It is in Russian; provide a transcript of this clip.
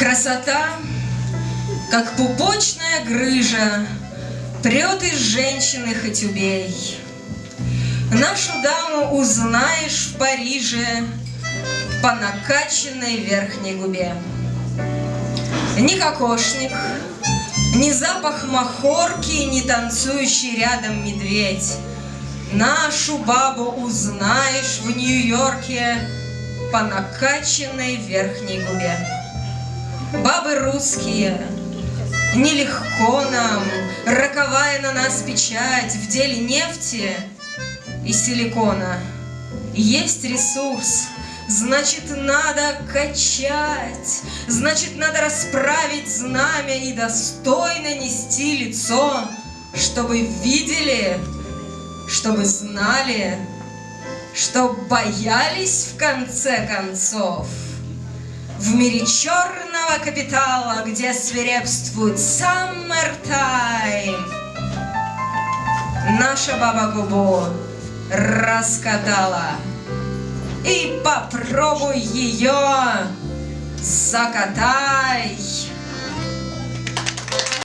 Красота, как пупочная грыжа, Прет из женщины хоть убей. Нашу даму узнаешь в Париже По накачанной верхней губе. Ни кокошник, ни запах махорки, Ни танцующий рядом медведь. Нашу бабу узнаешь в Нью-Йорке По накачанной верхней губе. Бабы русские, нелегко нам, Роковая на нас печать В деле нефти и силикона. Есть ресурс, значит, надо качать, Значит, надо расправить знамя И достойно нести лицо, Чтобы видели, чтобы знали, Чтоб боялись в конце концов — в мире черного капитала, где свирепствует summertime, наша баба губу раскатала. И попробуй ее закатай.